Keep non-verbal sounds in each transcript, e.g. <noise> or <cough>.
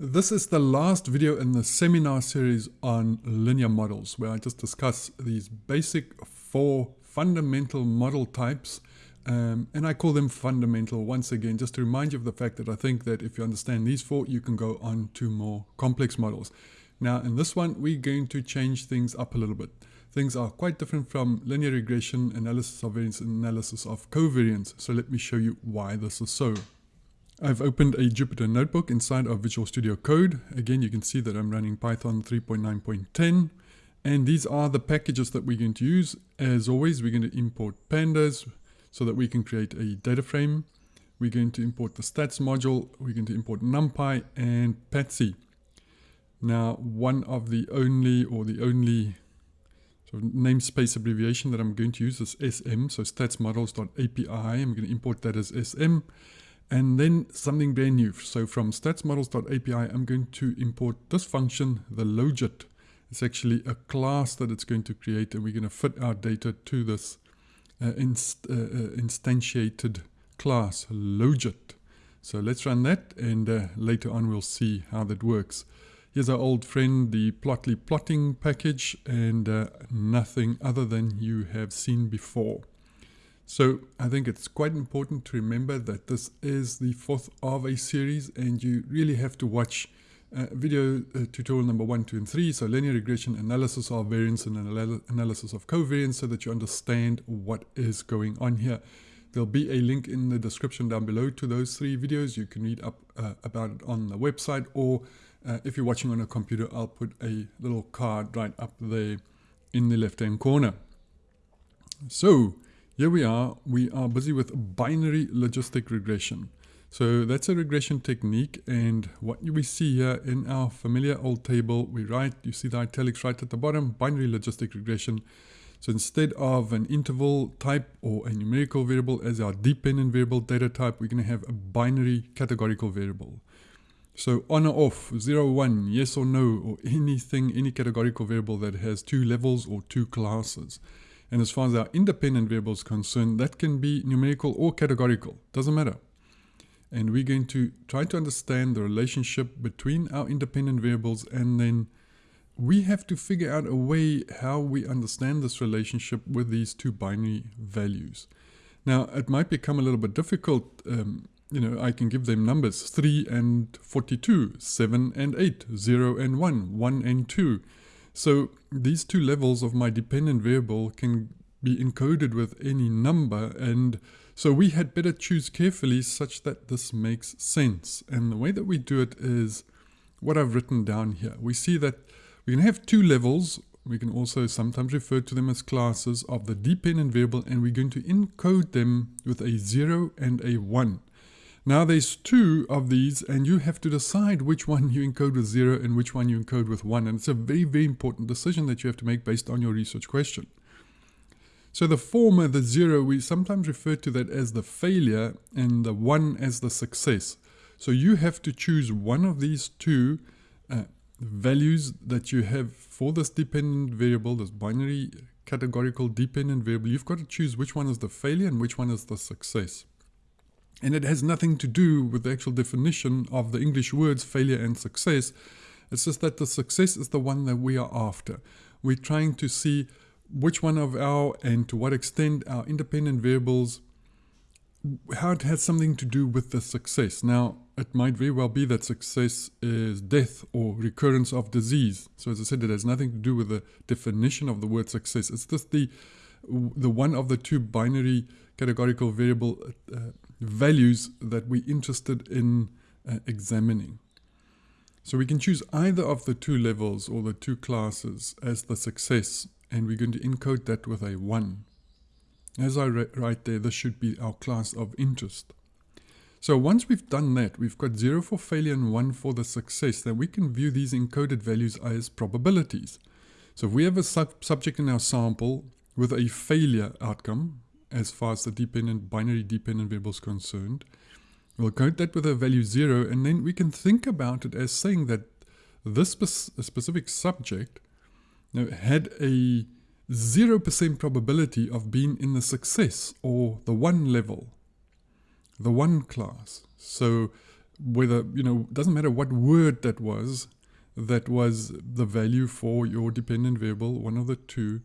This is the last video in the seminar series on linear models where I just discuss these basic four fundamental model types um, and I call them fundamental once again just to remind you of the fact that I think that if you understand these four you can go on to more complex models. Now in this one we're going to change things up a little bit. Things are quite different from linear regression, analysis of variance and analysis of covariance so let me show you why this is so. I've opened a Jupyter notebook inside of Visual Studio Code. Again, you can see that I'm running Python 3.9.10. And these are the packages that we're going to use. As always, we're going to import pandas so that we can create a data frame. We're going to import the stats module. We're going to import NumPy and Patsy. Now, one of the only or the only sort of namespace abbreviation that I'm going to use is SM. So statsmodels.api. I'm going to import that as SM. And then something brand new. So from statsmodels.api, I'm going to import this function, the logit. It's actually a class that it's going to create, and we're going to fit our data to this uh, inst uh, uh, instantiated class, logit. So let's run that, and uh, later on we'll see how that works. Here's our old friend, the Plotly plotting package, and uh, nothing other than you have seen before. So I think it's quite important to remember that this is the fourth of a series and you really have to watch uh, video uh, tutorial number one, two, and three. So linear regression, analysis of variance and analysis of covariance so that you understand what is going on here. There'll be a link in the description down below to those three videos. You can read up uh, about it on the website or uh, if you're watching on a computer, I'll put a little card right up there in the left hand corner. So here we are, we are busy with binary logistic regression. So that's a regression technique and what we see here in our familiar old table, we write, you see the italics right at the bottom, binary logistic regression. So instead of an interval type or a numerical variable as our dependent variable data type, we're going to have a binary categorical variable. So on or off, 0, 1, yes or no, or anything, any categorical variable that has two levels or two classes. And as far as our independent variables concerned, that can be numerical or categorical, doesn't matter. And we're going to try to understand the relationship between our independent variables and then we have to figure out a way how we understand this relationship with these two binary values. Now, it might become a little bit difficult. Um, you know, I can give them numbers 3 and 42, 7 and 8, 0 and 1, 1 and 2. So these two levels of my dependent variable can be encoded with any number and so we had better choose carefully such that this makes sense. And the way that we do it is what I've written down here. We see that we can have two levels. We can also sometimes refer to them as classes of the dependent variable and we're going to encode them with a 0 and a 1. Now there's two of these and you have to decide which one you encode with 0 and which one you encode with 1. And it's a very, very important decision that you have to make based on your research question. So the former, the 0, we sometimes refer to that as the failure and the 1 as the success. So you have to choose one of these two uh, values that you have for this dependent variable, this binary categorical dependent variable. You've got to choose which one is the failure and which one is the success. And it has nothing to do with the actual definition of the English words failure and success. It's just that the success is the one that we are after. We're trying to see which one of our and to what extent our independent variables, how it has something to do with the success. Now, it might very well be that success is death or recurrence of disease. So as I said, it has nothing to do with the definition of the word success. It's just the, the one of the two binary categorical variable uh, values that we're interested in uh, examining. So we can choose either of the two levels or the two classes as the success and we're going to encode that with a 1. As I write there, this should be our class of interest. So once we've done that, we've got 0 for failure and 1 for the success, then we can view these encoded values as probabilities. So if we have a sub subject in our sample with a failure outcome, as far as the dependent binary dependent variable is concerned. We'll code that with a value 0 and then we can think about it as saying that this spe specific subject you know, had a 0% probability of being in the success or the one level, the one class. So whether, you know, doesn't matter what word that was, that was the value for your dependent variable, one of the two.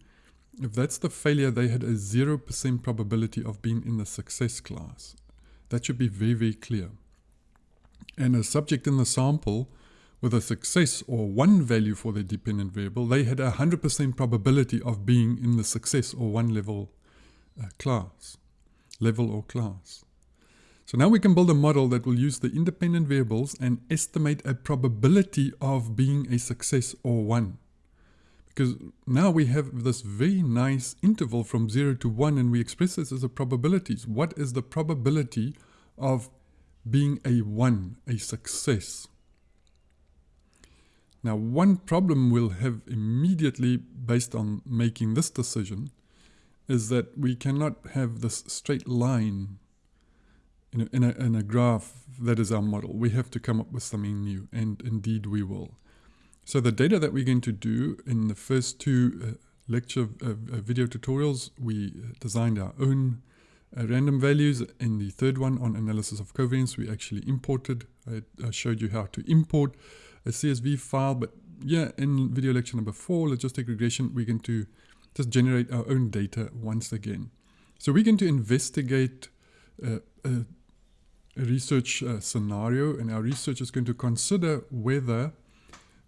If that's the failure, they had a 0% probability of being in the success class. That should be very, very clear. And a subject in the sample with a success or one value for their dependent variable, they had a 100% probability of being in the success or one level uh, class, level or class. So now we can build a model that will use the independent variables and estimate a probability of being a success or 1. Because now we have this very nice interval from 0 to 1 and we express this as a probabilities. What is the probability of being a 1, a success? Now one problem we'll have immediately based on making this decision is that we cannot have this straight line in a, in, a, in a graph that is our model. We have to come up with something new, and indeed we will. So the data that we're going to do in the first two uh, lecture uh, uh, video tutorials, we designed our own uh, random values. In the third one on analysis of covariance, we actually imported. I, I, showed you how to import a CSV file, but yeah, in video lecture number four, logistic regression, we're going to just generate our own data once again. So we're going to investigate uh, a research uh, scenario and our research is going to consider whether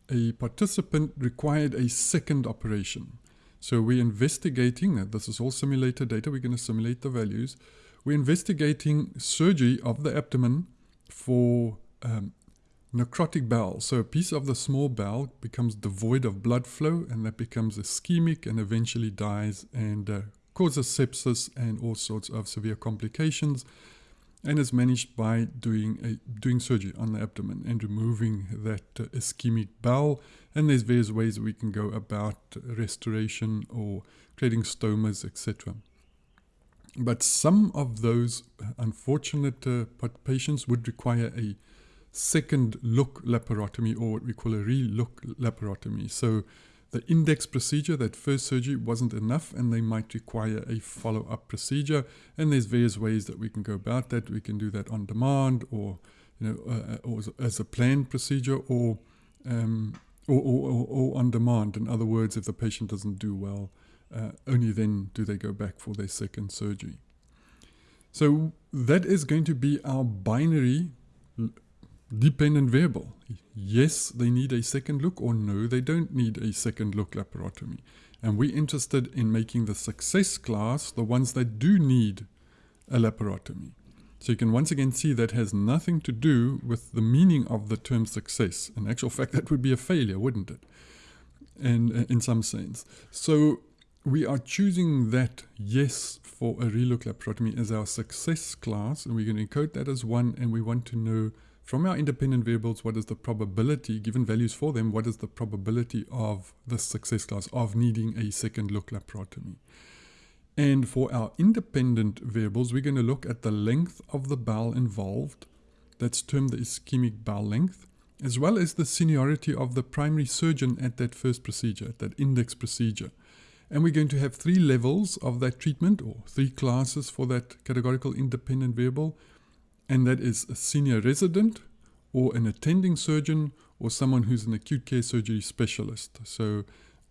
a participant required a second operation. So we're investigating, this is all simulated data, we're going to simulate the values. We're investigating surgery of the abdomen for um, necrotic bowel. So a piece of the small bowel becomes devoid of blood flow and that becomes ischemic and eventually dies and uh, causes sepsis and all sorts of severe complications and is managed by doing a, doing surgery on the abdomen and removing that uh, ischemic bowel. And there's various ways we can go about restoration or creating stomas, etc. But some of those unfortunate uh, patients would require a second look laparotomy or what we call a re-look laparotomy. So the index procedure, that first surgery wasn't enough and they might require a follow-up procedure. And there's various ways that we can go about that. We can do that on demand or, you know, uh, or as a planned procedure or, um, or, or, or, on demand. In other words, if the patient doesn't do well, uh, only then do they go back for their second surgery. So that is going to be our binary dependent variable. Yes, they need a second look or no, they don't need a second look laparotomy. And we're interested in making the success class the ones that do need a laparotomy. So you can once again see that has nothing to do with the meaning of the term success. In actual fact, that would be a failure, wouldn't it? And uh, in some sense. So we are choosing that yes for a relook laparotomy as our success class, and we're going to encode that as one, and we want to know from our independent variables, what is the probability, given values for them, what is the probability of the success class of needing a second look laparotomy? And for our independent variables, we're going to look at the length of the bowel involved, that's termed the ischemic bowel length, as well as the seniority of the primary surgeon at that first procedure, at that index procedure. And we're going to have three levels of that treatment, or three classes for that categorical independent variable and that is a senior resident or an attending surgeon or someone who's an acute care surgery specialist. So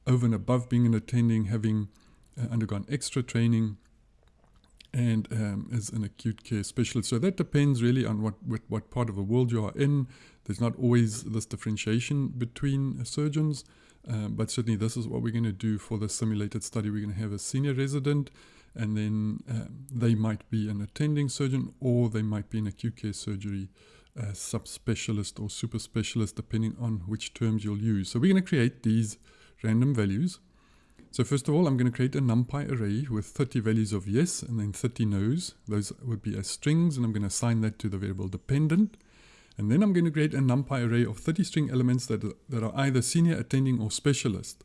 over and above being an attending, having uh, undergone extra training and um, as an acute care specialist. So that depends really on what, what, what, part of the world you are in. There's not always this differentiation between surgeons, uh, but certainly this is what we're going to do for the simulated study. We're going to have a senior resident and then um, they might be an attending surgeon or they might be an acute care surgery uh, subspecialist or super specialist depending on which terms you'll use. So we're going to create these random values. So first of all, I'm going to create a NumPy array with 30 values of yes and then 30 no's. Those would be as strings and I'm going to assign that to the variable dependent. And then I'm going to create a NumPy array of 30 string elements that, that are either senior, attending or specialist.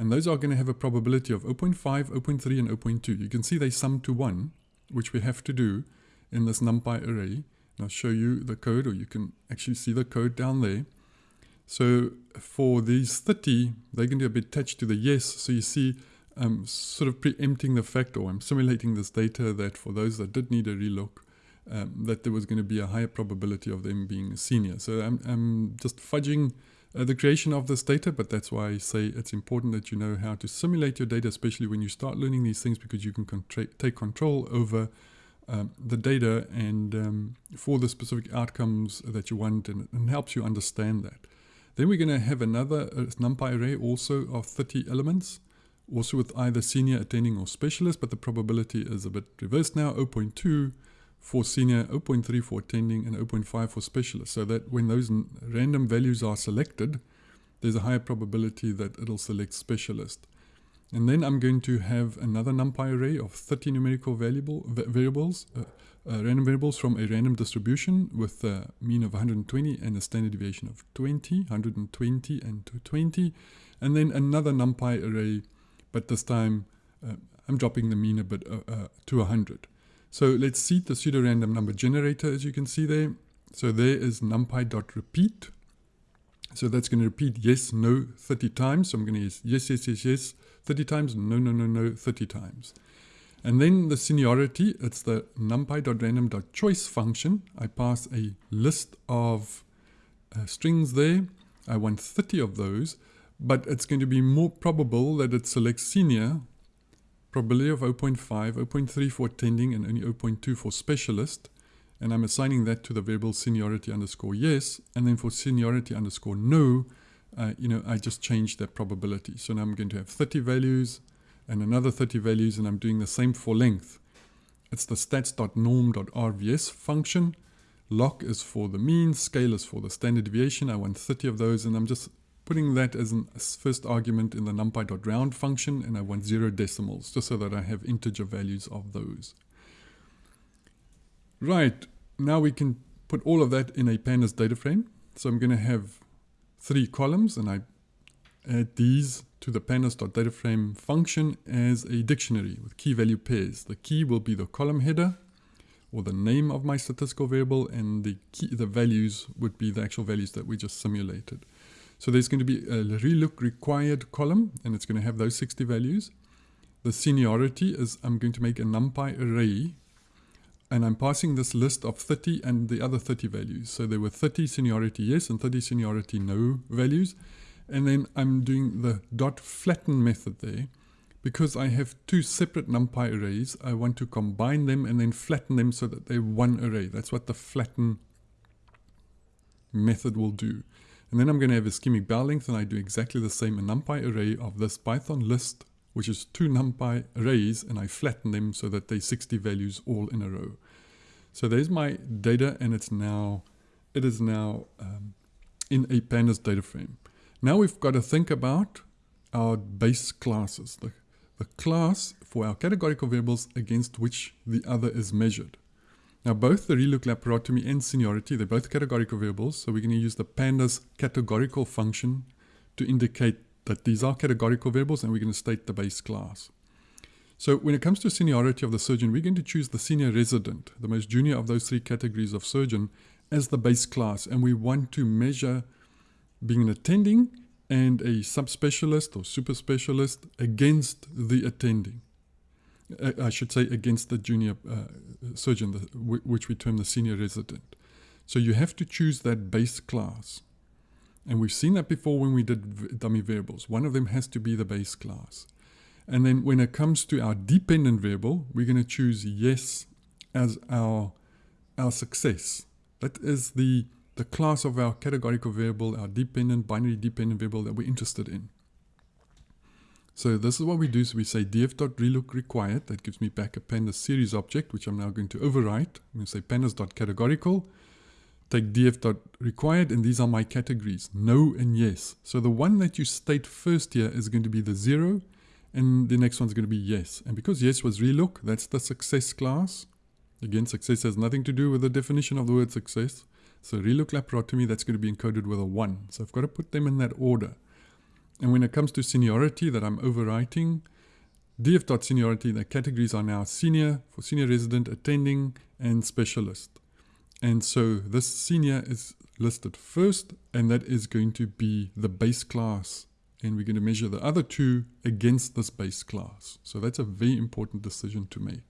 And those are going to have a probability of 0.5, 0.3, and 0.2. You can see they sum to 1, which we have to do in this NumPy array. And I'll show you the code, or you can actually see the code down there. So for these 30, they're going to be attached to the yes. So you see I'm sort of preempting the fact, or I'm simulating this data that for those that did need a relook, um, that there was going to be a higher probability of them being senior. So I'm, I'm just fudging uh, the creation of this data, but that's why I say it's important that you know how to simulate your data, especially when you start learning these things, because you can take control over um, the data and um, for the specific outcomes that you want, and, and helps you understand that. Then we're going to have another uh, NumPy array also of 30 elements, also with either senior, attending, or specialist, but the probability is a bit reversed now, 0.2 for senior, 0.3 for attending, and 0.5 for specialist. So that when those random values are selected, there's a higher probability that it'll select specialist. And then I'm going to have another NumPy array of 30 numerical variable, variables, uh, uh, random variables from a random distribution with a mean of 120 and a standard deviation of 20, 120 and 220. And then another NumPy array, but this time uh, I'm dropping the mean a bit uh, uh, to 100. So let's see the pseudo-random number generator as you can see there. So there is numpy.repeat. So that's going to repeat yes, no 30 times. So I'm going to use yes, yes, yes, yes 30 times, no, no, no, no 30 times. And then the seniority, it's the numpy.random.choice function. I pass a list of uh, strings there. I want 30 of those, but it's going to be more probable that it selects senior probability of 0.5, 0.3 for attending, and only 0.2 for specialist. And I'm assigning that to the variable seniority underscore yes. And then for seniority underscore no, uh, you know, I just changed that probability. So now I'm going to have 30 values and another 30 values, and I'm doing the same for length. It's the stats.norm.rvs function. Loc is for the mean, scale is for the standard deviation. I want 30 of those, and I'm just putting that as a first argument in the numpy.round function, and I want zero decimals, just so that I have integer values of those. Right, now we can put all of that in a pandas data frame. So I'm going to have three columns, and I add these to the pandas.dataframe function as a dictionary with key value pairs. The key will be the column header, or the name of my statistical variable, and the key, the values would be the actual values that we just simulated. So there's going to be a relook required column, and it's going to have those 60 values. The seniority is I'm going to make a NumPy array, and I'm passing this list of 30 and the other 30 values. So there were 30 seniority yes and 30 seniority no values. And then I'm doing the dot flatten method there. Because I have two separate NumPy arrays, I want to combine them and then flatten them so that they're one array. That's what the flatten method will do. And then I'm going to have a ischemic bowel length and I do exactly the same a numpy array of this Python list, which is two numpy arrays and I flatten them so that they 60 values all in a row. So there's my data and it's now, it is now um, in a pandas data frame. Now we've got to think about our base classes, the, the class for our categorical variables against which the other is measured. Now both the relook laparotomy and seniority, they're both categorical variables, so we're going to use the pandas categorical function to indicate that these are categorical variables and we're going to state the base class. So when it comes to seniority of the surgeon, we're going to choose the senior resident, the most junior of those three categories of surgeon, as the base class. And we want to measure being an attending and a subspecialist or super specialist against the attending. I should say against the junior uh, surgeon, the, which we term the senior resident. So you have to choose that base class. And we've seen that before when we did dummy variables. One of them has to be the base class. And then when it comes to our dependent variable, we're going to choose yes as our, our success. That is the, the class of our categorical variable, our dependent, binary dependent variable that we're interested in. So this is what we do. So we say df.relook required. That gives me back a pandas series object, which I'm now going to overwrite. I'm going to say pandas.categorical. Take df.required, and these are my categories, no and yes. So the one that you state first here is going to be the zero, and the next one's going to be yes. And because yes was relook, that's the success class. Again, success has nothing to do with the definition of the word success. So relook laparotomy, that's going to be encoded with a 1. So I've got to put them in that order. And when it comes to seniority that I'm overwriting, df.seniority, the categories are now senior, for senior resident, attending, and specialist. And so this senior is listed first, and that is going to be the base class. And we're going to measure the other two against this base class. So that's a very important decision to make.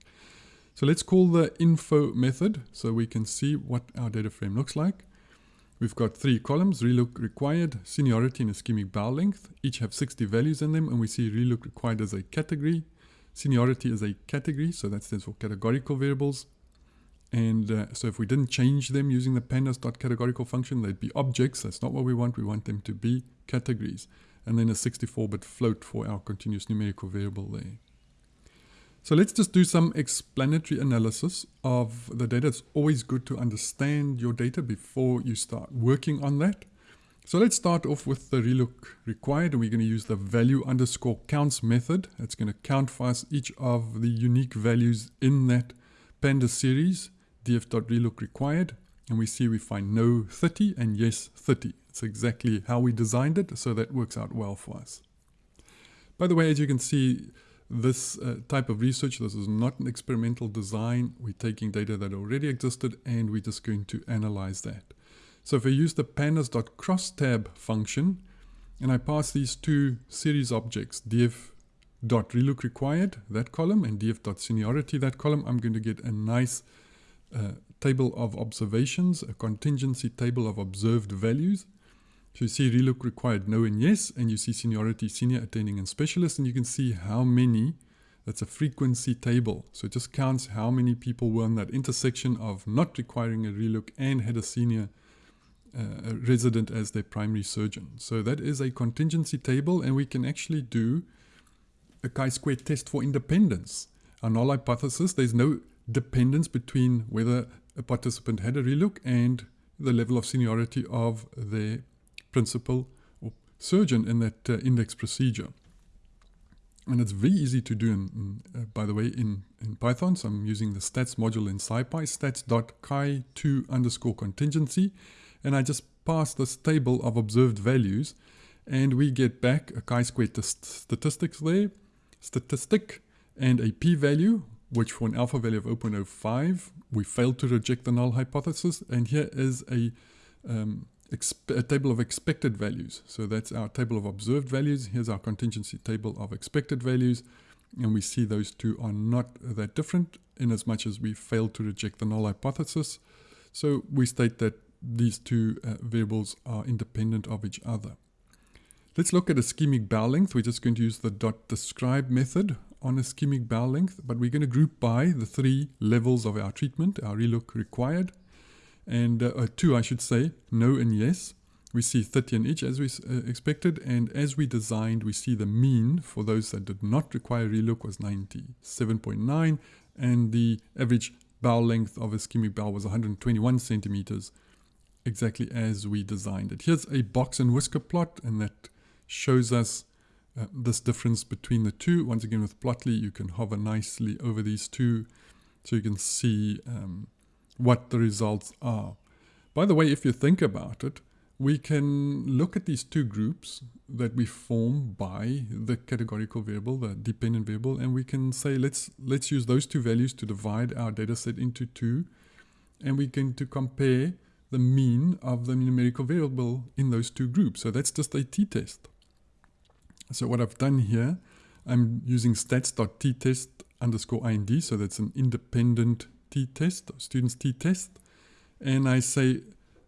So let's call the info method so we can see what our data frame looks like. We've got three columns, relook required, seniority and ischemic bowel length. Each have 60 values in them and we see relook required as a category. Seniority is a category, so that stands for categorical variables. And uh, so if we didn't change them using the pandas.categorical function, they'd be objects. That's not what we want. We want them to be categories. And then a 64-bit float for our continuous numerical variable there. So let's just do some explanatory analysis of the data. It's always good to understand your data before you start working on that. So let's start off with the relook required and we're going to use the value underscore counts method. It's going to count for us each of the unique values in that pandas series df.relook required and we see we find no 30 and yes 30. It's exactly how we designed it so that works out well for us. By the way as you can see this uh, type of research, this is not an experimental design. We're taking data that already existed and we're just going to analyze that. So if I use the pandas.crosstab function and I pass these two series objects, df.relook required, that column, and df.seniority, that column, I'm going to get a nice uh, table of observations, a contingency table of observed values. So you see relook required no and yes, and you see seniority, senior, attending, and specialist, and you can see how many, that's a frequency table. So it just counts how many people were in that intersection of not requiring a relook and had a senior uh, resident as their primary surgeon. So that is a contingency table, and we can actually do a chi-square test for independence. Our null hypothesis, there's no dependence between whether a participant had a relook and the level of seniority of their principal or surgeon in that uh, index procedure. And it's very easy to do, in, in uh, by the way, in, in Python. So I'm using the stats module in SciPy, stats.chi2 underscore contingency. And I just pass this table of observed values and we get back a chi-square statistics there, statistic, and a p-value, which for an alpha value of 0.05, we failed to reject the null hypothesis. And here is a um, a table of expected values. So that's our table of observed values. Here's our contingency table of expected values. And we see those two are not that different in as much as we failed to reject the null hypothesis. So we state that these two uh, variables are independent of each other. Let's look at a ischemic bowel length. We're just going to use the dot describe method on ischemic bowel length, but we're going to group by the three levels of our treatment, our relook required, and uh, uh, two, I should say, no and yes. We see 30 in each as we uh, expected, and as we designed, we see the mean for those that did not require relook was 97.9, and the average bowel length of a ischemic bowel was 121 centimeters, exactly as we designed it. Here's a box and whisker plot, and that shows us uh, this difference between the two. Once again, with Plotly, you can hover nicely over these two, so you can see um, what the results are. By the way, if you think about it, we can look at these two groups that we form by the categorical variable, the dependent variable, and we can say let's let's use those two values to divide our data set into two, and we can to compare the mean of the numerical variable in those two groups. So that's just a t-test. So what I've done here, I'm using stats.t-test underscore ind, so that's an independent t-test, students t-test, and I say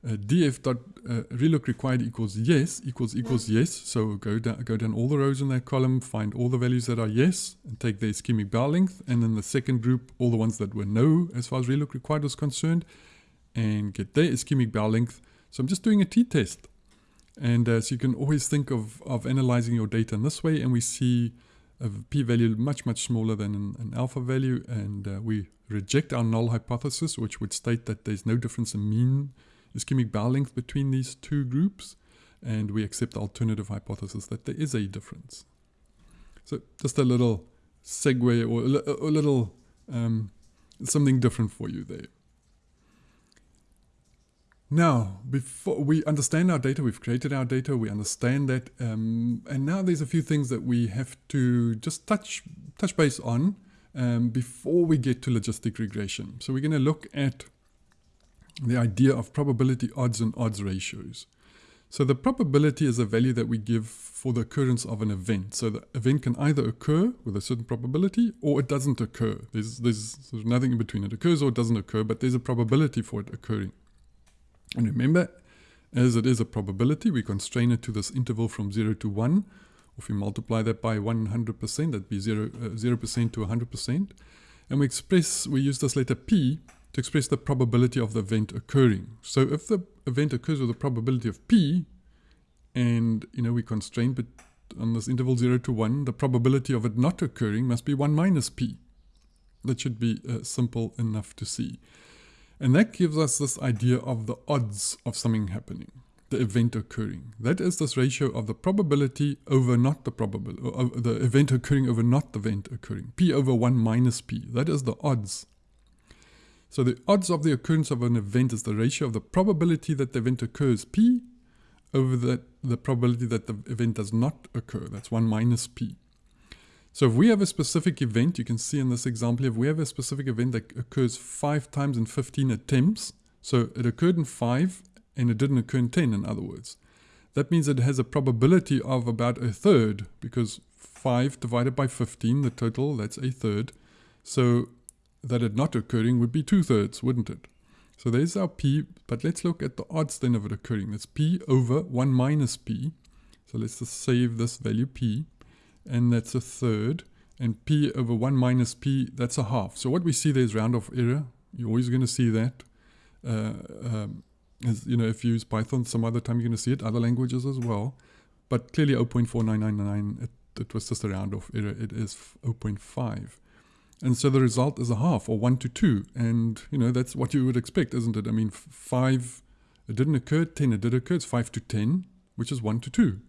uh, df dot uh, relook required equals yes equals equals yes. So go down go down all the rows in that column, find all the values that are yes, and take the ischemic bowel length, and then the second group, all the ones that were no as far as relook required was concerned, and get their ischemic bowel length. So I'm just doing a t-test, and uh, so you can always think of of analyzing your data in this way, and we see a p-value much much smaller than an, an alpha value, and uh, we reject our null hypothesis, which would state that there's no difference in mean ischemic bowel length between these two groups, and we accept the alternative hypothesis that there is a difference. So just a little segue or a, little um, something different for you there. Now, before we understand our data, we've created our data, we understand that, um, and now there's a few things that we have to just touch touch base on um, before we get to logistic regression. So we're going to look at the idea of probability odds and odds ratios. So the probability is a value that we give for the occurrence of an event. So the event can either occur with a certain probability or it doesn't occur. There's, there's, there's nothing in between. It occurs or it doesn't occur, but there's a probability for it occurring. And remember, as it is a probability, we constrain it to this interval from 0 to 1. If we multiply that by 100%, that'd be 0, uh, 0% to 100%. And we express, we use this letter P to express the probability of the event occurring. So if the event occurs with a probability of p, and you know we constrain but on this interval 0 to 1, the probability of it not occurring must be 1 minus p. That should be uh, simple enough to see. And that gives us this idea of the odds of something happening, the event occurring. That is this ratio of the probability over not the probability, uh, the event occurring over not the event occurring. p over 1 minus p. That is the odds so the odds of the occurrence of an event is the ratio of the probability that the event occurs, p, over the, the probability that the event does not occur. That's 1 minus p. So if we have a specific event, you can see in this example, if we have a specific event that occurs 5 times in 15 attempts, so it occurred in 5 and it didn't occur in 10 in other words. That means it has a probability of about a third because 5 divided by 15, the total, that's a third. So that it not occurring would be two-thirds, wouldn't it? So there's our p, but let's look at the odds then of it occurring. That's p over 1 minus p. So let's just save this value p, and that's a third. And p over 1 minus p, that's a half. So what we see there is round-off error. You're always going to see that. Uh, um, as, you know, if you use Python, some other time you're going to see it, other languages as well. But clearly 0.4999, it, it was just a round-off error. It is 0.5. And so the result is a half or 1 to 2. And, you know, that's what you would expect, isn't it? I mean, 5, it didn't occur, 10, it did occur. It's 5 to 10, which is 1 to 2.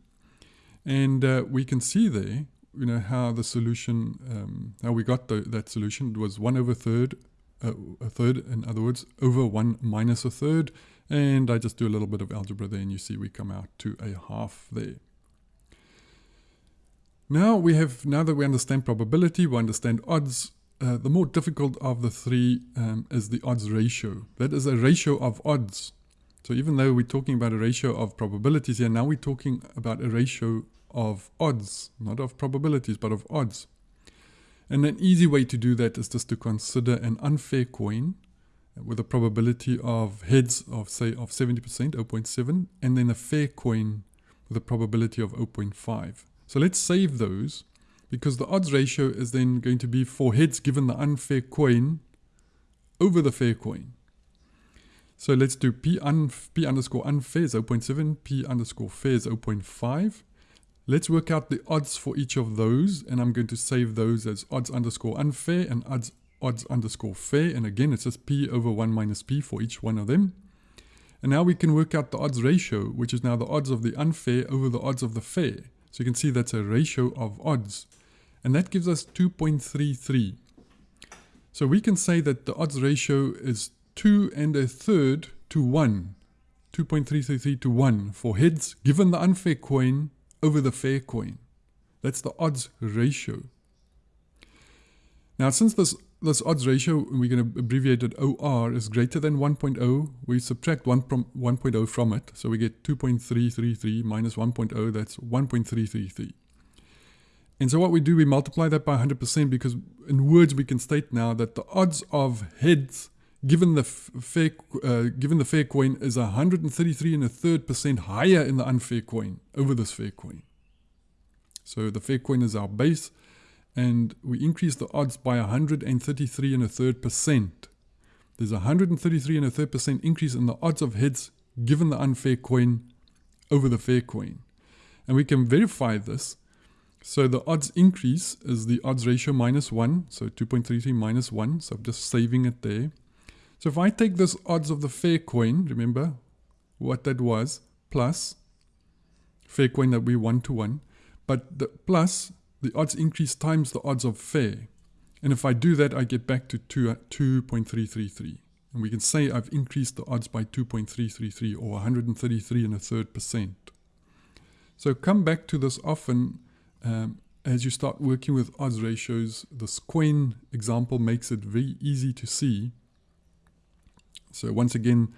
And uh, we can see there, you know, how the solution, um, how we got the, that solution. It was 1 over a third, uh, a third, in other words, over 1 minus a third. And I just do a little bit of algebra there, and you see we come out to a half there. Now we have, now that we understand probability, we understand odds, uh, the more difficult of the three um, is the odds ratio. That is a ratio of odds. So even though we're talking about a ratio of probabilities here, now we're talking about a ratio of odds, not of probabilities, but of odds. And an easy way to do that is just to consider an unfair coin with a probability of heads of say of 70%, 0.7, and then a fair coin with a probability of 0.5. So let's save those because the odds ratio is then going to be for heads given the unfair coin over the fair coin. So let's do p, un, p underscore unfair is 0.7, p underscore fair is 0.5. Let's work out the odds for each of those, and I'm going to save those as odds underscore unfair and odds, odds underscore fair. And again, it's just p over 1 minus p for each one of them. And now we can work out the odds ratio, which is now the odds of the unfair over the odds of the fair. So you can see that's a ratio of odds. And that gives us 2.33. So we can say that the odds ratio is 2 and a third to 1. 2.333 to 1 for heads given the unfair coin over the fair coin. That's the odds ratio. Now since this, this odds ratio, we're going to abbreviate it OR, is greater than 1.0, we subtract 1 from 1.0 from it. So we get 2.333 minus 1.0, that's 1.333. And so what we do, we multiply that by 100% because in words we can state now that the odds of heads given the fair, uh, given the fair coin is 133 and a third percent higher in the unfair coin over this fair coin. So the fair coin is our base and we increase the odds by 133 and a third percent. There's a 133 and a third percent increase in the odds of heads given the unfair coin over the fair coin. And we can verify this so the odds increase is the odds ratio minus 1, so 2.33 minus 1, so I'm just saving it there. So if I take this odds of the fair coin, remember what that was, plus fair coin that we 1 to 1, but the plus the odds increase times the odds of fair. And if I do that, I get back to 2, 2.333. And we can say I've increased the odds by 2.333 or 133 and a third percent. So come back to this often um, as you start working with odds ratios, This coin example makes it very easy to see. So once again,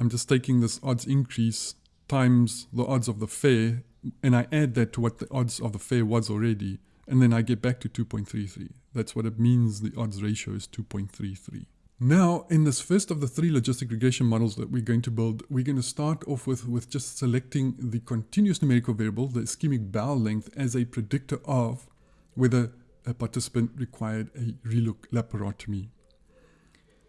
I'm just taking this odds increase times the odds of the fair, and I add that to what the odds of the fair was already, and then I get back to 2.33. That's what it means the odds ratio is 2.33. Now, in this first of the three logistic regression models that we're going to build, we're going to start off with, with just selecting the continuous numerical variable, the ischemic bowel length, as a predictor of whether a participant required a relook laparotomy.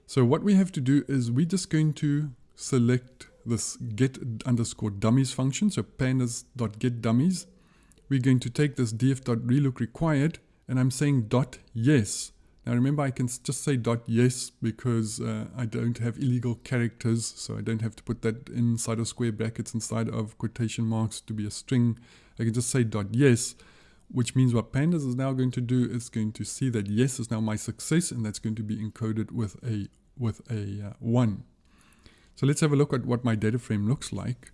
So what we have to do is we're just going to select this get underscore dummies function, so pandas.get dummies. We're going to take this df.relook required, and I'm saying dot yes now remember I can just say dot yes because uh, I don't have illegal characters so I don't have to put that inside of square brackets inside of quotation marks to be a string. I can just say dot yes which means what pandas is now going to do is going to see that yes is now my success and that's going to be encoded with a with a uh, 1. So let's have a look at what my data frame looks like.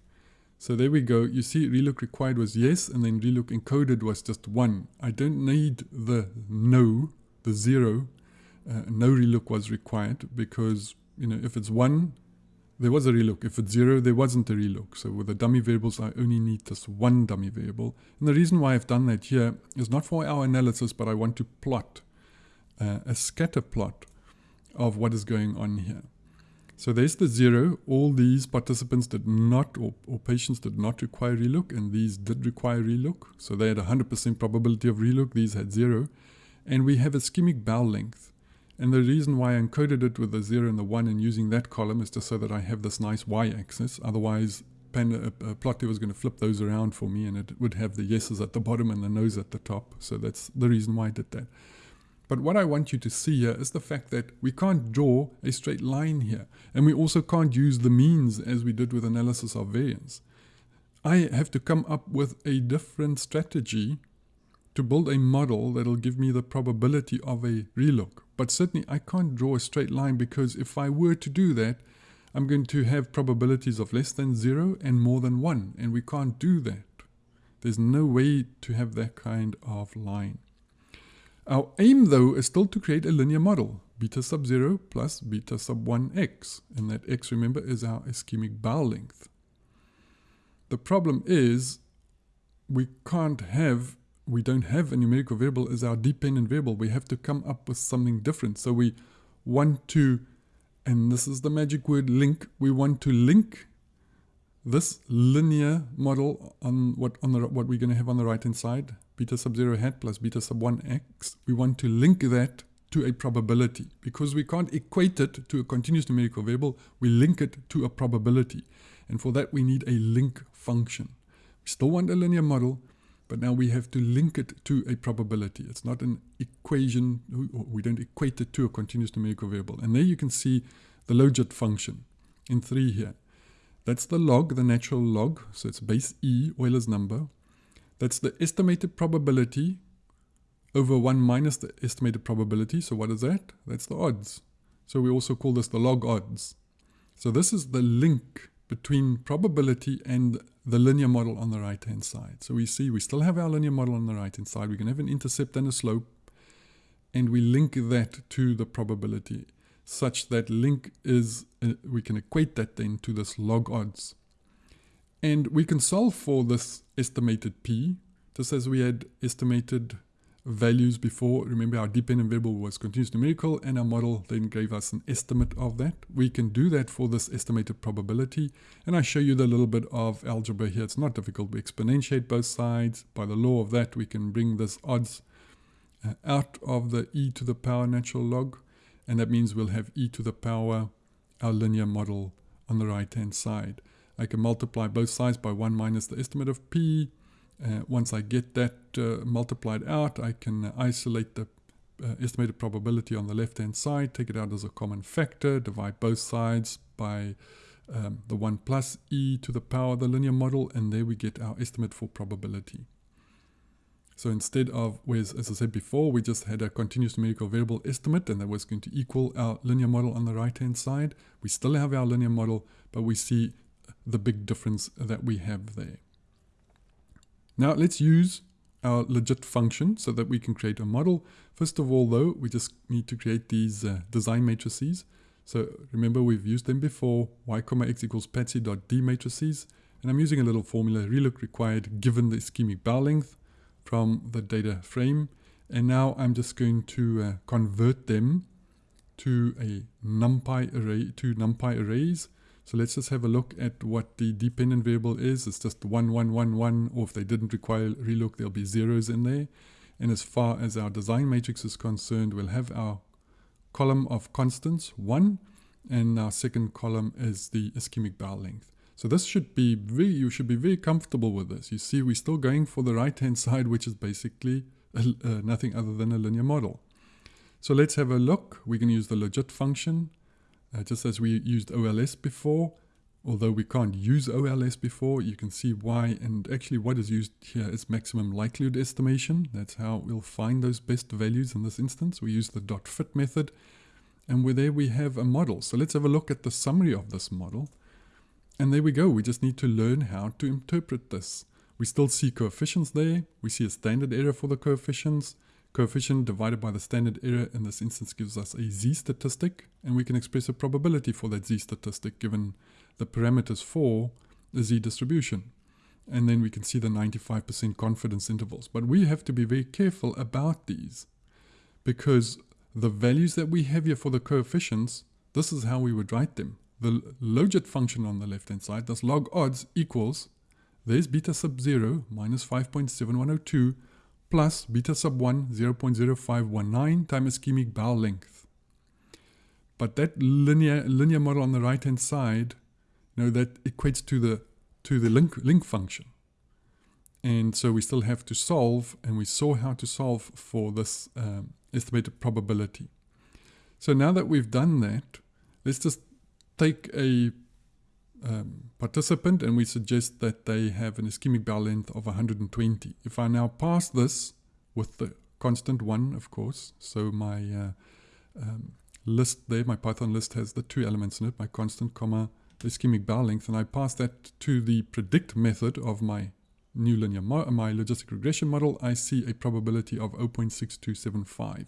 So there we go. You see relook required was yes and then relook encoded was just 1. I don't need the no the zero, uh, no relook was required because, you know, if it's one, there was a relook. If it's zero, there wasn't a relook. So with the dummy variables, I only need this one dummy variable. And the reason why I've done that here is not for our analysis, but I want to plot uh, a scatter plot of what is going on here. So there's the zero. All these participants did not, or, or patients did not require relook, and these did require relook. So they had 100% probability of relook. These had zero and we have ischemic bowel length. And the reason why I encoded it with the 0 and the 1 and using that column is just so that I have this nice y-axis. Otherwise, Panda, uh, uh, Plotly was going to flip those around for me and it would have the yeses at the bottom and the no's at the top. So that's the reason why I did that. But what I want you to see here is the fact that we can't draw a straight line here. And we also can't use the means as we did with analysis of variance. I have to come up with a different strategy to build a model that'll give me the probability of a relook. But certainly I can't draw a straight line because if I were to do that, I'm going to have probabilities of less than zero and more than one, and we can't do that. There's no way to have that kind of line. Our aim though is still to create a linear model, beta sub 0 plus beta sub 1x, and that x remember is our ischemic bowel length. The problem is we can't have we don't have a numerical variable as our dependent variable. We have to come up with something different. So we want to, and this is the magic word link, we want to link this linear model on what on the what we're going to have on the right hand side, beta sub 0 hat plus beta sub 1x. We want to link that to a probability. Because we can't equate it to a continuous numerical variable, we link it to a probability. And for that we need a link function. We still want a linear model, but now we have to link it to a probability. It's not an equation. We don't equate it to a continuous numerical variable. And there you can see the logit function in 3 here. That's the log, the natural log. So it's base E, Euler's number. That's the estimated probability over 1 minus the estimated probability. So what is that? That's the odds. So we also call this the log odds. So this is the link between probability and the linear model on the right hand side. So we see we still have our linear model on the right hand side. We can have an intercept and a slope and we link that to the probability such that link is, uh, we can equate that then to this log odds. And we can solve for this estimated P just as we had estimated values before. Remember our dependent variable was continuous numerical and our model then gave us an estimate of that. We can do that for this estimated probability and I show you the little bit of algebra here. It's not difficult. We exponentiate both sides. By the law of that we can bring this odds uh, out of the e to the power natural log and that means we'll have e to the power our linear model on the right hand side. I can multiply both sides by 1 minus the estimate of p uh, once I get that uh, multiplied out, I can isolate the uh, estimated probability on the left hand side, take it out as a common factor, divide both sides by um, the 1 plus e to the power of the linear model, and there we get our estimate for probability. So instead of, whereas, as I said before, we just had a continuous numerical variable estimate, and that was going to equal our linear model on the right-hand side. We still have our linear model, but we see the big difference that we have there. Now let's use our logit function so that we can create a model. First of all though, we just need to create these uh, design matrices. So remember we've used them before, y comma x equals patsy.d matrices. And I'm using a little formula, relook required given the ischemic bowel length from the data frame. And now I'm just going to uh, convert them to a numpy array, to numpy arrays. So let's just have a look at what the dependent variable is. It's just 1, 1, 1, 1, or if they didn't require relook, there'll be zeros in there. And as far as our design matrix is concerned, we'll have our column of constants, 1, and our second column is the ischemic bowel length. So this should be very, you should be very comfortable with this. You see, we're still going for the right-hand <laughs> side, which is basically a, uh, nothing other than a linear model. So let's have a look. We can use the logit function, uh, just as we used OLS before. Although we can't use OLS before, you can see why. And actually what is used here is maximum likelihood estimation. That's how we'll find those best values in this instance. We use the dot fit method. And where there we have a model. So let's have a look at the summary of this model. And there we go. We just need to learn how to interpret this. We still see coefficients there. We see a standard error for the coefficients. Coefficient divided by the standard error in this instance gives us a z statistic. And we can express a probability for that z statistic given the parameters for the z distribution. And then we can see the 95% confidence intervals. But we have to be very careful about these because the values that we have here for the coefficients, this is how we would write them. The logit function on the left-hand side, this log odds equals, there's beta sub 0 minus 5.7102 plus beta sub 1 0.0519 times ischemic bowel length. But that linear linear model on the right hand side, you know, that equates to the to the link link function. And so we still have to solve, and we saw how to solve for this um, estimated probability. So now that we've done that, let's just take a um, participant and we suggest that they have an ischemic bowel length of 120. If I now pass this with the constant 1, of course, so my uh, um, list there, my Python list has the two elements in it, my constant, comma, ischemic bowel length, and I pass that to the predict method of my new linear, my logistic regression model, I see a probability of 0.6275.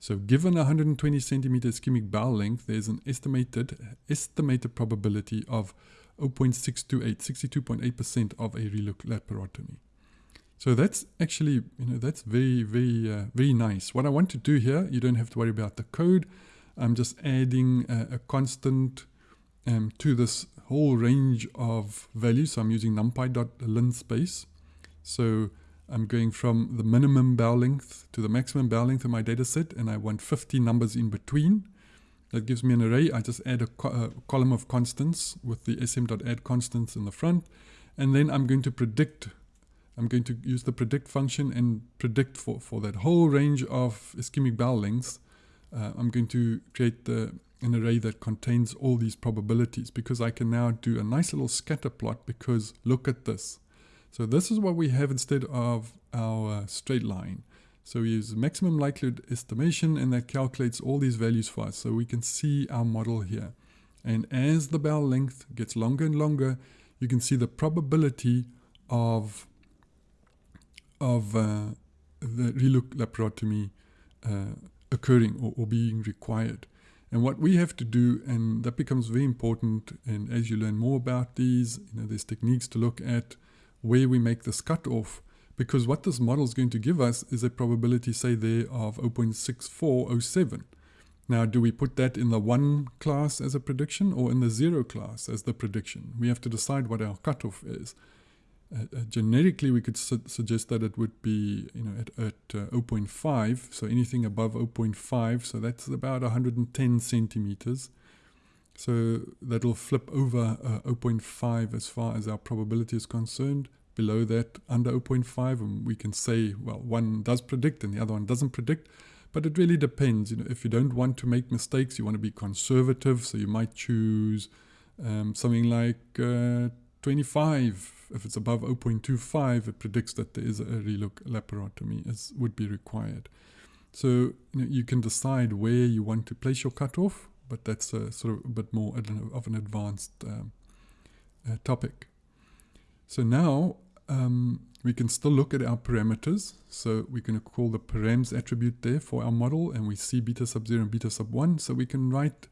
So given 120 centimeter ischemic bowel length, there's an estimated estimated probability of 0.628, 62.8% of a relook laparotomy. So that's actually, you know, that's very, very, uh, very nice. What I want to do here, you don't have to worry about the code. I'm just adding a, a constant um, to this whole range of values. So I'm using numpy.linspace. So I'm going from the minimum bowel length to the maximum bowel length in my data set, and I want 50 numbers in between. That gives me an array. I just add a, co a column of constants with the sm.add constants in the front, and then I'm going to predict. I'm going to use the predict function and predict for, for that whole range of ischemic bowel lengths. Uh, I'm going to create the, an array that contains all these probabilities because I can now do a nice little scatter plot because look at this. So this is what we have instead of our straight line. So we use maximum likelihood estimation and that calculates all these values for us. So we can see our model here. And as the bowel length gets longer and longer, you can see the probability of, of uh, the relook laparotomy uh, occurring or, or being required. And what we have to do, and that becomes very important, and as you learn more about these, you know, there's techniques to look at where we make this cutoff because what this model is going to give us is a probability, say there, of 0.6407. Now, do we put that in the 1 class as a prediction or in the 0 class as the prediction? We have to decide what our cutoff is. Uh, uh, generically, we could su suggest that it would be you know, at, at uh, 0.5, so anything above 0.5, so that's about 110 centimeters. So that'll flip over uh, 0.5 as far as our probability is concerned. Below that, under 0.5, and we can say, well, one does predict and the other one doesn't predict. But it really depends. You know, if you don't want to make mistakes, you want to be conservative, so you might choose um, something like uh, 25. If it's above 0.25, it predicts that there is a relook laparotomy as would be required. So you, know, you can decide where you want to place your cutoff but that's a, sort of a bit more of an advanced um, uh, topic. So now um, we can still look at our parameters. So we can call the params attribute there for our model and we see beta sub 0 and beta sub 1. So we can write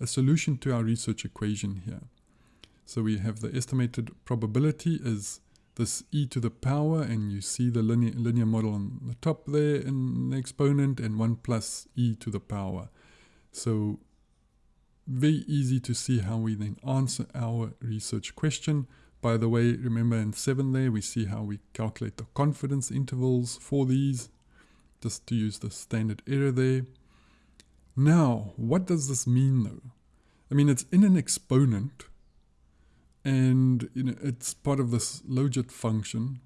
a solution to our research equation here. So we have the estimated probability is this e to the power and you see the linear, linear model on the top there in the exponent and 1 plus e to the power. So very easy to see how we then answer our research question. By the way, remember in 7 there, we see how we calculate the confidence intervals for these, just to use the standard error there. Now, what does this mean though? I mean, it's in an exponent, and you know, it's part of this logit function,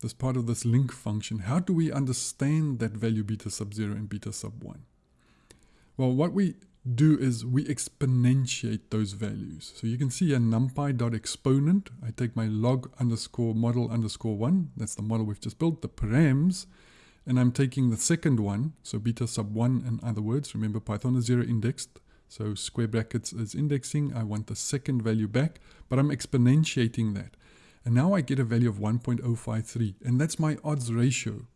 this part of this link function. How do we understand that value beta sub 0 and beta sub 1? Well, what we do is we exponentiate those values. So you can see a numpy.exponent. I take my log underscore model underscore 1. That's the model we've just built, the params. And I'm taking the second one, so beta sub 1 in other words. Remember Python is zero indexed. So square brackets is indexing. I want the second value back, but I'm exponentiating that. And now I get a value of 1.053. And that's my odds ratio.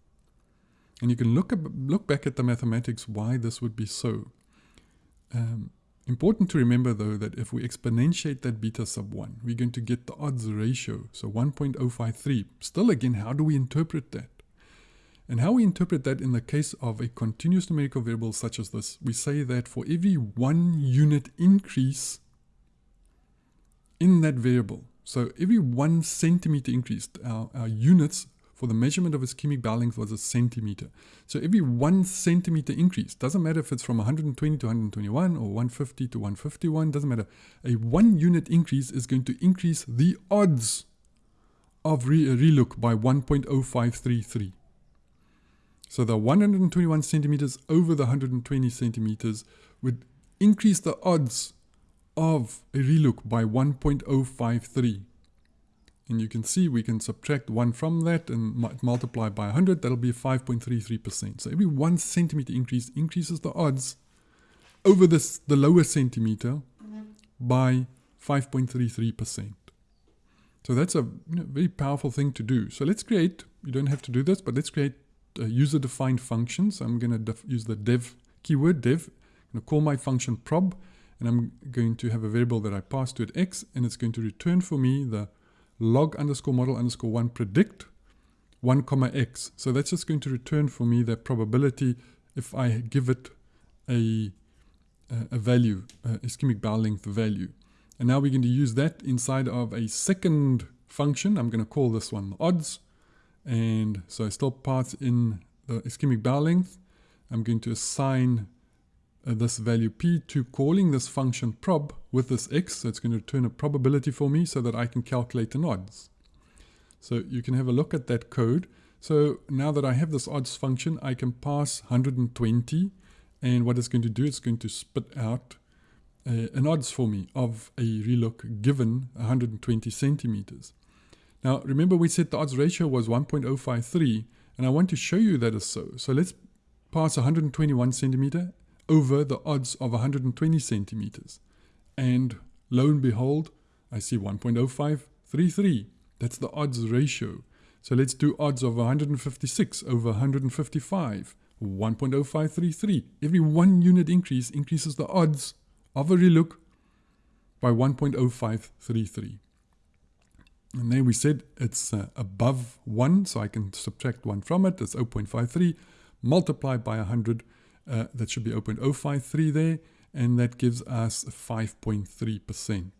And you can look, look back at the mathematics why this would be so. Um, important to remember though that if we exponentiate that beta sub 1, we're going to get the odds ratio, so 1.053. Still again, how do we interpret that? And how we interpret that in the case of a continuous numerical variable such as this, we say that for every one unit increase in that variable, so every one centimeter increase, our, our units for the measurement of ischemic bowel length was a centimeter. So every one centimeter increase, doesn't matter if it's from 120 to 121 or 150 to 151, doesn't matter. A one unit increase is going to increase the odds of re relook by 1.0533. So the 121 centimeters over the 120 centimeters would increase the odds of a relook by 1.053. And you can see we can subtract 1 from that and multiply by 100. That'll be 5.33%. So every 1 centimeter increase increases the odds over this, the lower centimeter by 5.33%. So that's a you know, very powerful thing to do. So let's create, you don't have to do this, but let's create a user-defined function. So I'm going to use the def keyword, def. I'm going to call my function prob, and I'm going to have a variable that I pass to it x, and it's going to return for me the log underscore model underscore 1 predict 1 comma x. So that's just going to return for me the probability if I give it a, a value, a ischemic bowel length value. And now we're going to use that inside of a second function. I'm going to call this one odds. And so I still pass in the ischemic bowel length. I'm going to assign uh, this value p to calling this function prob with this x. So it's going to return a probability for me so that I can calculate an odds. So you can have a look at that code. So now that I have this odds function, I can pass 120. And what it's going to do, it's going to spit out uh, an odds for me of a relook given 120 centimeters. Now, remember we said the odds ratio was 1.053, and I want to show you that is so. So let's pass 121 centimeter over the odds of 120 centimeters. And lo and behold, I see 1.0533. That's the odds ratio. So let's do odds of 156 over 155. 1.0533. Every one unit increase increases the odds of a relook by 1.0533. And there we said it's uh, above 1, so I can subtract 1 from it. That's 0.53. Multiply by 100, uh, that should be 0.053 there. And that gives us 5.3%.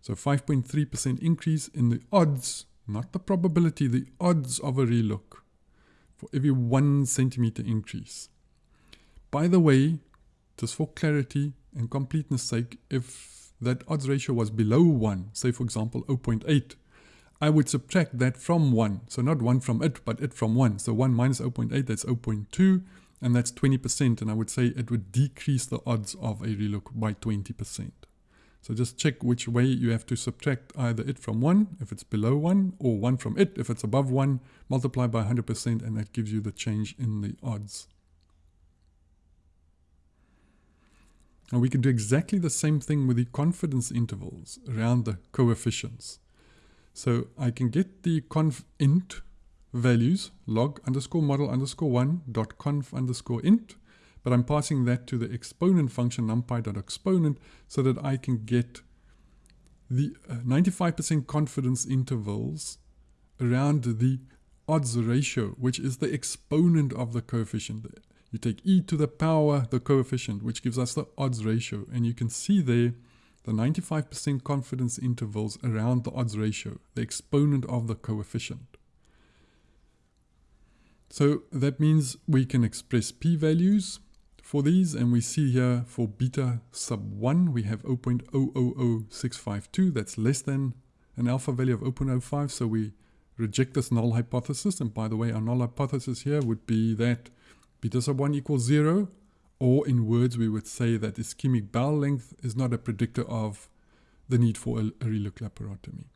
So 5.3% increase in the odds, not the probability, the odds of a relook for every 1 centimeter increase. By the way, just for clarity and completeness sake, if that odds ratio was below 1, say for example 0.8, I would subtract that from 1. So not 1 from it, but it from 1. So 1 minus 0.8, that's 0.2, and that's 20%. And I would say it would decrease the odds of a relook by 20%. So just check which way you have to subtract either it from 1 if it's below 1 or 1 from it if it's above 1, multiply by 100% and that gives you the change in the odds. Now we can do exactly the same thing with the confidence intervals around the coefficients. So I can get the conf int values log underscore model underscore one dot conf underscore int, but I'm passing that to the exponent function numpy dot exponent so that I can get the 95% uh, confidence intervals around the odds ratio, which is the exponent of the coefficient. You take e to the power, the coefficient, which gives us the odds ratio. And you can see there the 95% confidence intervals around the odds ratio, the exponent of the coefficient. So that means we can express p-values for these and we see here for beta sub 1 we have 0.000652 that's less than an alpha value of 0.05 so we reject this null hypothesis. And by the way our null hypothesis here would be that beta sub 1 equals 0 or in words we would say that ischemic bowel length is not a predictor of the need for a, laparotomy.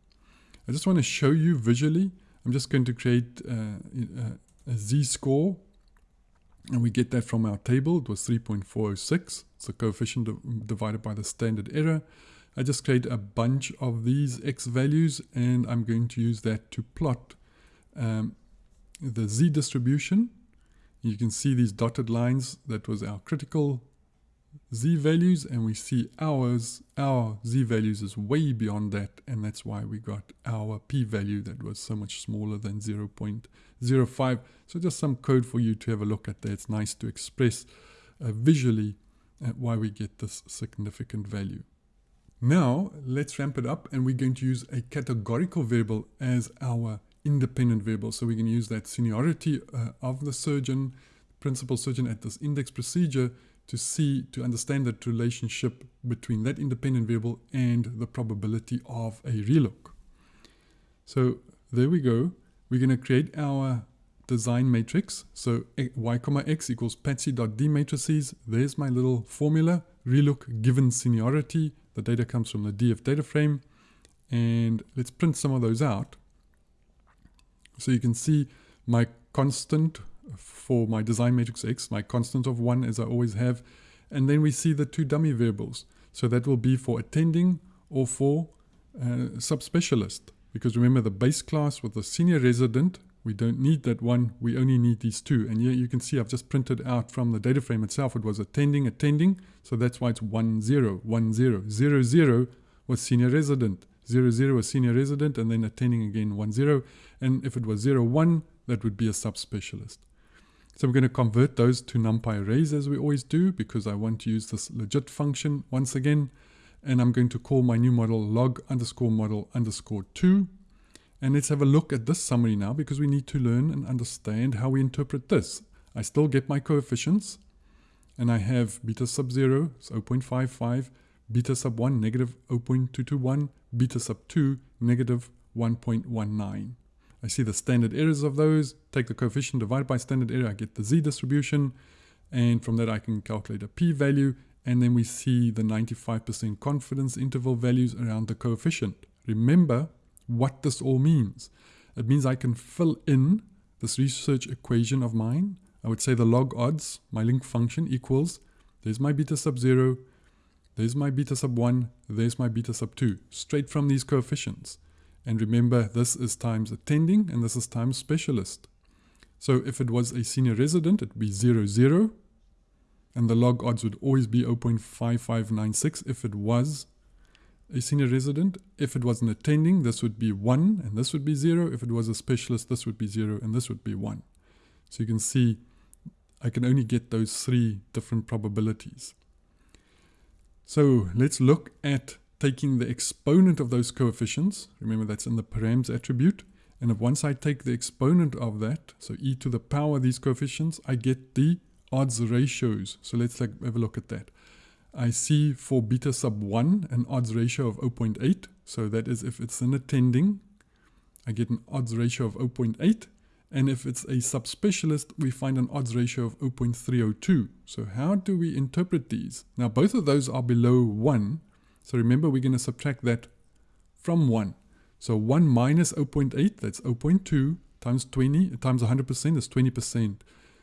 I just want to show you visually. I'm just going to create uh, uh, z-score and we get that from our table. It was 3.406. It's the coefficient divided by the standard error. I just create a bunch of these x values and I'm going to use that to plot um, the z distribution. You can see these dotted lines. That was our critical z values and we see ours, our z values is way beyond that and that's why we got our p-value that was so much smaller than 0 0.05. So just some code for you to have a look at there. It's nice to express uh, visually uh, why we get this significant value. Now let's ramp it up and we're going to use a categorical variable as our independent variable. So we can use that seniority uh, of the surgeon, principal surgeon at this index procedure to see, to understand that relationship between that independent variable and the probability of a relook. So there we go. We're going to create our design matrix. So y comma x equals patsy dot d matrices. There's my little formula. Relook given seniority. The data comes from the DF data frame. And let's print some of those out. So you can see my constant for my design matrix X, my constant of 1 as I always have. And then we see the two dummy variables. So that will be for attending or for uh, subspecialist. Because remember the base class with the senior resident, we don't need that one, we only need these two. And here you can see I've just printed out from the data frame itself, it was attending, attending. So that's why it's 1, 0, 1, 0. 0, 0 was senior resident. 0, 0 was senior resident and then attending again 1, 0. And if it was 0, 1, that would be a subspecialist. So we're going to convert those to NumPy arrays as we always do because I want to use this logit function once again. And I'm going to call my new model log underscore model underscore 2. And let's have a look at this summary now because we need to learn and understand how we interpret this. I still get my coefficients and I have beta sub 0, so 0.55, beta sub 1, negative 0.221, beta sub 2, negative 1.19. I see the standard errors of those, take the coefficient divided by standard error, I get the z distribution, and from that I can calculate a p-value, and then we see the 95% confidence interval values around the coefficient. Remember what this all means. It means I can fill in this research equation of mine. I would say the log odds, my link function equals, there's my beta sub 0, there's my beta sub 1, there's my beta sub 2, straight from these coefficients. And remember, this is times attending and this is times specialist. So if it was a senior resident, it would be 0, 0. And the log odds would always be 0.5596 if it was a senior resident. If it was an attending, this would be 1 and this would be 0. If it was a specialist, this would be 0 and this would be 1. So you can see I can only get those three different probabilities. So let's look at taking the exponent of those coefficients, remember that's in the params attribute, and if once I take the exponent of that, so e to the power of these coefficients, I get the odds ratios. So let's have a look at that. I see for beta sub 1 an odds ratio of 0.8. So that is if it's an attending, I get an odds ratio of 0.8. And if it's a subspecialist, we find an odds ratio of 0.302. So how do we interpret these? Now both of those are below 1. So remember, we're going to subtract that from 1. So 1 minus 0.8, that's 0.2 times 20 times 100% is 20%.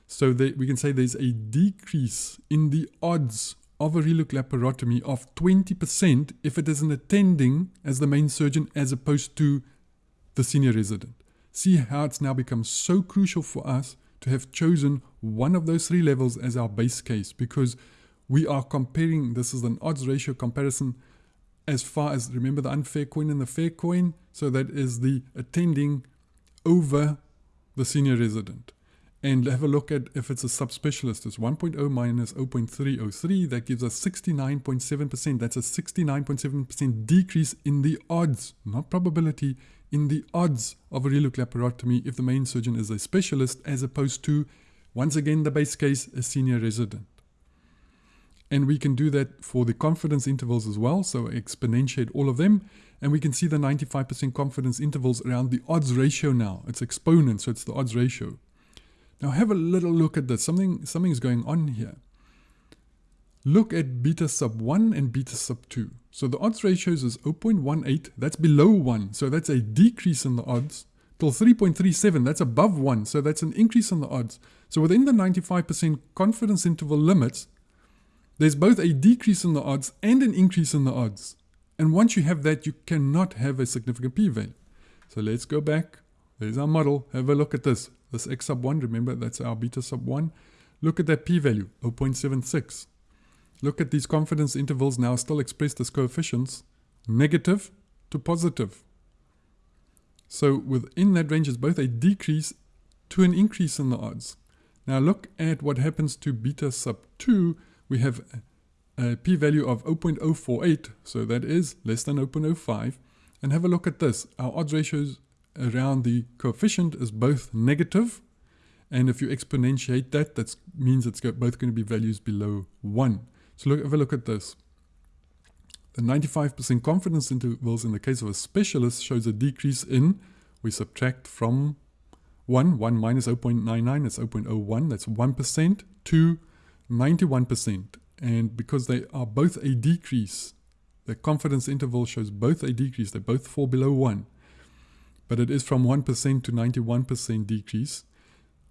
So they, we can say there's a decrease in the odds of a relook laparotomy of 20% if it is an attending as the main surgeon as opposed to the senior resident. See how it's now become so crucial for us to have chosen one of those three levels as our base case because we are comparing, this is an odds ratio comparison as far as, remember the unfair coin and the fair coin? So that is the attending over the senior resident. And have a look at if it's a subspecialist. It's 1.0 minus 0.303. That gives us 69.7%. That's a 69.7% decrease in the odds, not probability, in the odds of a relook laparotomy if the main surgeon is a specialist as opposed to, once again, the base case, a senior resident. And we can do that for the confidence intervals as well. So exponentiate all of them. And we can see the 95% confidence intervals around the odds ratio now. It's exponent, so it's the odds ratio. Now have a little look at this. Something something's going on here. Look at beta sub 1 and beta sub 2. So the odds ratios is 0.18. That's below 1. So that's a decrease in the odds. Till 3.37. That's above 1. So that's an increase in the odds. So within the 95% confidence interval limits, there's both a decrease in the odds and an increase in the odds. And once you have that, you cannot have a significant p-value. So let's go back. There's our model. Have a look at this. This x sub 1, remember that's our beta sub 1. Look at that p-value, 0.76. Look at these confidence intervals now still expressed as coefficients, negative to positive. So within that range is both a decrease to an increase in the odds. Now look at what happens to beta sub 2. We have a p-value of 0.048, so that is less than 0.05. And have a look at this. Our odds ratios around the coefficient is both negative, and if you exponentiate that, that means it's both going to be values below 1. So look, have a look at this. The 95% confidence intervals in the case of a specialist shows a decrease in, we subtract from 1, 1 minus 0.99, that's 0.01, that's 1%, to 91%. And because they are both a decrease, the confidence interval shows both a decrease, they both fall below 1. But it is from 1% to 91% decrease.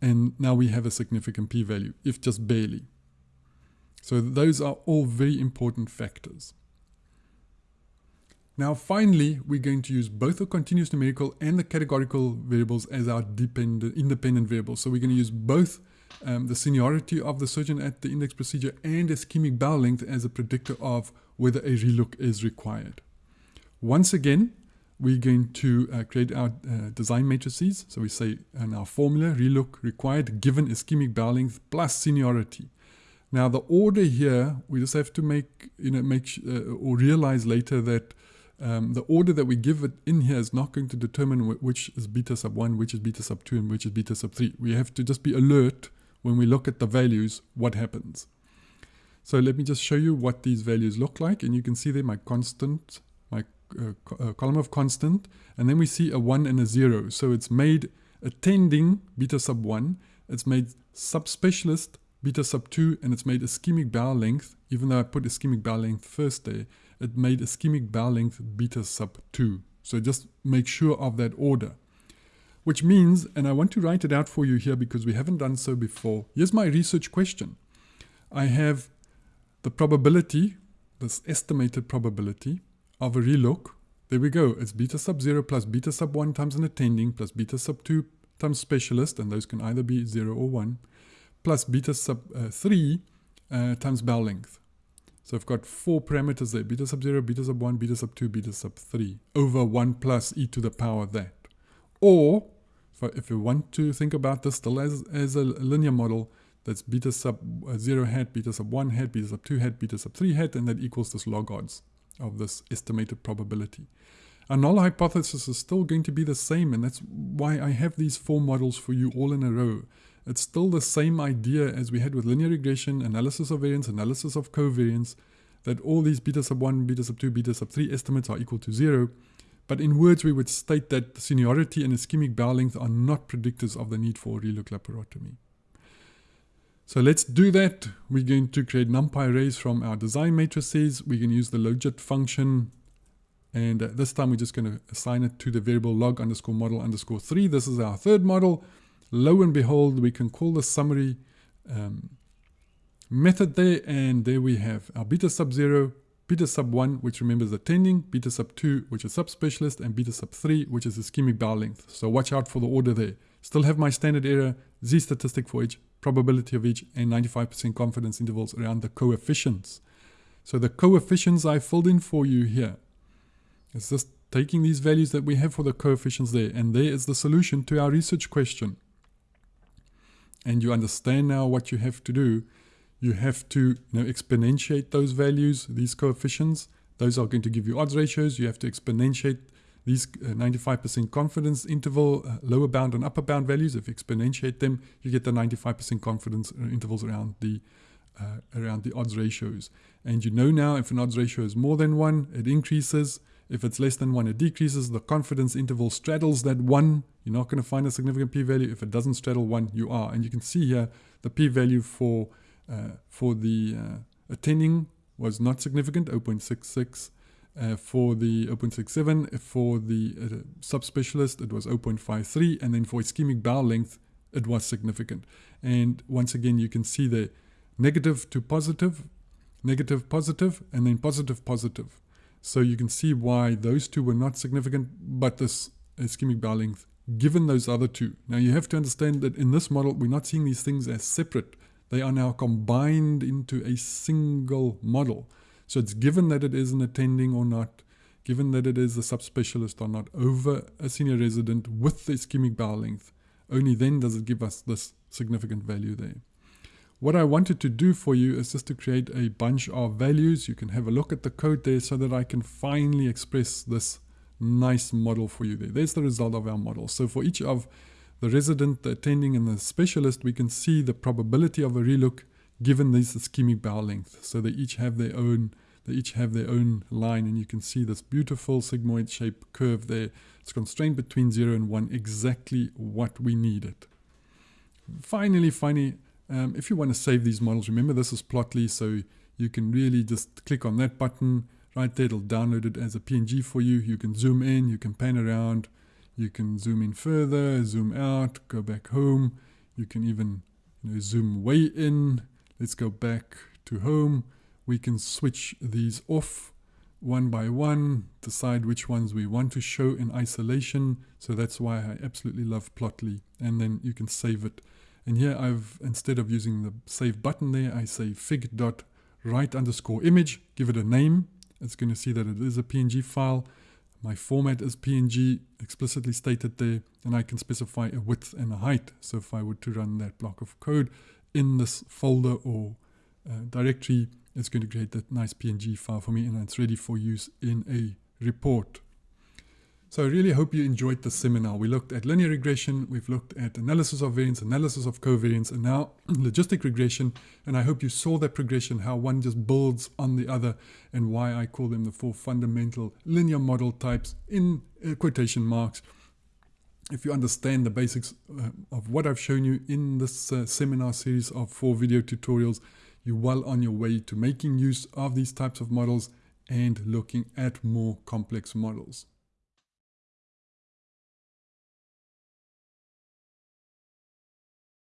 And now we have a significant p-value, if just barely. So those are all very important factors. Now finally, we're going to use both the continuous numerical and the categorical variables as our dependent, independent variables. So we're going to use both um, the seniority of the surgeon at the index procedure and ischemic bowel length as a predictor of whether a relook is required. Once again, we're going to uh, create our uh, design matrices. So we say in our formula, relook required given ischemic bowel length plus seniority. Now the order here, we just have to make, you know, make uh, or realize later that um, the order that we give it in here is not going to determine which is beta sub 1, which is beta sub 2, and which is beta sub 3. We have to just be alert when we look at the values, what happens. So let me just show you what these values look like. And you can see there my constant, my uh, co uh, column of constant. And then we see a 1 and a 0. So it's made attending beta sub 1. It's made subspecialist beta sub 2. And it's made ischemic bowel length. Even though I put ischemic bowel length first there, it made ischemic bowel length beta sub 2. So just make sure of that order which means, and I want to write it out for you here because we haven't done so before. Here's my research question. I have the probability, this estimated probability of a relook. There we go. It's beta sub 0 plus beta sub 1 times an attending plus beta sub 2 times specialist, and those can either be 0 or 1, plus beta sub uh, 3 uh, times bowel length. So I've got four parameters there, beta sub 0, beta sub 1, beta sub 2, beta sub 3, over 1 plus e to the power that. Or if you want to think about this still as, as a linear model, that's beta sub uh, 0 hat, beta sub 1 hat, beta sub 2 hat, beta sub 3 hat, and that equals this log odds of this estimated probability. Our null hypothesis is still going to be the same, and that's why I have these four models for you all in a row. It's still the same idea as we had with linear regression, analysis of variance, analysis of covariance, that all these beta sub 1, beta sub 2, beta sub 3 estimates are equal to 0, but in words, we would state that seniority and ischemic bowel length are not predictors of the need for relook laparotomy. So let's do that. We're going to create NumPy arrays from our design matrices. We can use the logit function. And uh, this time we're just going to assign it to the variable log underscore model underscore 3. This is our third model. Lo and behold, we can call the summary um, method there. And there we have our beta sub 0 beta sub 1, which remembers attending, beta sub 2, which is subspecialist, and beta sub 3, which is ischemic bowel length. So watch out for the order there. Still have my standard error, z statistic for each, probability of each, and 95% confidence intervals around the coefficients. So the coefficients I filled in for you here. It's just taking these values that we have for the coefficients there, and there is the solution to our research question. And you understand now what you have to do. You have to you know, exponentiate those values, these coefficients. Those are going to give you odds ratios. You have to exponentiate these 95% uh, confidence interval, uh, lower bound and upper bound values. If you exponentiate them, you get the 95% confidence uh, intervals around the uh, around the odds ratios. And you know now if an odds ratio is more than one, it increases. If it's less than one, it decreases. The confidence interval straddles that one. You're not going to find a significant p-value. If it doesn't straddle one, you are. And you can see here the p-value for for the uh, attending was not significant, 0.66. Uh, for the 0.67, for the uh, subspecialist, it was 0.53, and then for ischemic bowel length, it was significant. And once again, you can see the negative to positive, negative positive, and then positive positive. So you can see why those two were not significant, but this ischemic bowel length, given those other two. Now you have to understand that in this model, we're not seeing these things as separate. They are now combined into a single model. So it's given that it is an attending or not, given that it is a subspecialist or not, over a senior resident with the ischemic bowel length. Only then does it give us this significant value there. What I wanted to do for you is just to create a bunch of values. You can have a look at the code there so that I can finally express this nice model for you there. There's the result of our model. So for each of the resident, the attending, and the specialist, we can see the probability of a relook given this ischemic bowel length. So they each have their own they each have their own line and you can see this beautiful sigmoid shape curve there. It's constrained between 0 and 1, exactly what we needed. Finally, finally, um, if you want to save these models, remember this is Plotly, so you can really just click on that button right there. It'll download it as a PNG for you. You can zoom in, you can pan around, you can zoom in further, zoom out, go back home. You can even you know, zoom way in. Let's go back to home. We can switch these off one by one, decide which ones we want to show in isolation. So that's why I absolutely love Plotly. And then you can save it and here I've, instead of using the save button there, I say fig dot write underscore image, give it a name. It's going to see that it is a PNG file. My format is PNG explicitly stated there, and I can specify a width and a height. So if I were to run that block of code in this folder or uh, directory, it's going to create that nice PNG file for me, and it's ready for use in a report. So I really hope you enjoyed this seminar. We looked at linear regression, we've looked at analysis of variance, analysis of covariance, and now <clears throat> logistic regression. And I hope you saw that progression, how one just builds on the other, and why I call them the four fundamental linear model types in uh, quotation marks. If you understand the basics uh, of what I've shown you in this uh, seminar series of four video tutorials, you're well on your way to making use of these types of models and looking at more complex models.